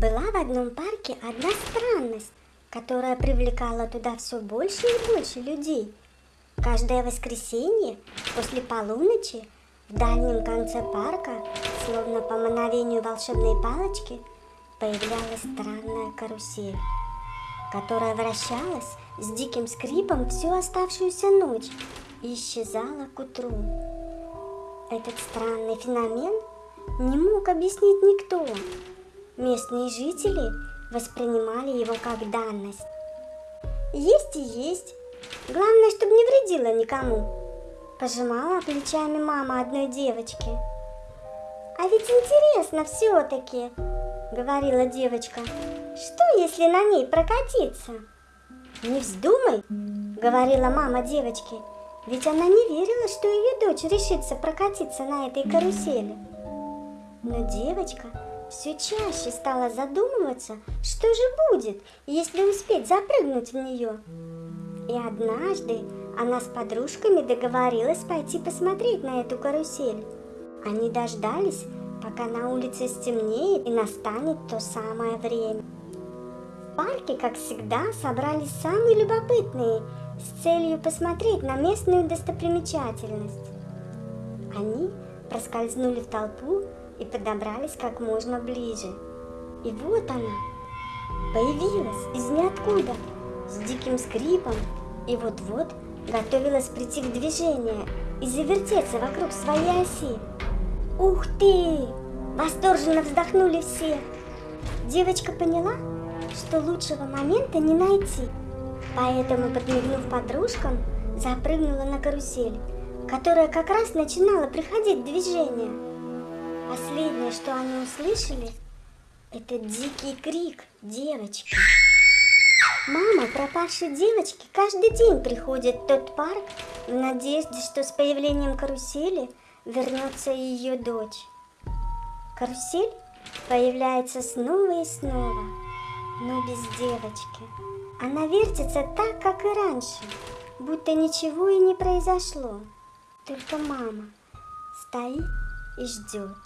Была в одном парке одна странность, которая привлекала туда все больше и больше людей. Каждое воскресенье после полуночи в дальнем конце парка, словно по мановению волшебной палочки, появлялась странная карусель, которая вращалась с диким скрипом всю оставшуюся ночь и исчезала к утру. Этот странный феномен не мог объяснить никто, Местные жители воспринимали его как данность. Есть и есть. Главное, чтобы не вредило никому. Пожимала плечами мама одной девочки. А ведь интересно все-таки, говорила девочка. Что, если на ней прокатиться? Не вздумай, говорила мама девочки. Ведь она не верила, что ее дочь решится прокатиться на этой карусели. Но девочка все чаще стала задумываться, что же будет, если успеть запрыгнуть в нее. И однажды она с подружками договорилась пойти посмотреть на эту карусель. Они дождались, пока на улице стемнеет и настанет то самое время. В парке, как всегда, собрались самые любопытные с целью посмотреть на местную достопримечательность. Они проскользнули в толпу и подобрались как можно ближе. И вот она, появилась из ниоткуда, с диким скрипом, и вот-вот готовилась прийти в движение и завертеться вокруг своей оси. «Ух ты!» – восторженно вздохнули все. Девочка поняла, что лучшего момента не найти, поэтому, подмигнув подружкам, запрыгнула на карусель, которая как раз начинала приходить в движение. Последнее, что они услышали, это дикий крик девочки. Мама пропавшей девочки каждый день приходит в тот парк в надежде, что с появлением карусели вернется ее дочь. Карусель появляется снова и снова, но без девочки. Она вертится так, как и раньше, будто ничего и не произошло. Только мама стоит и ждет.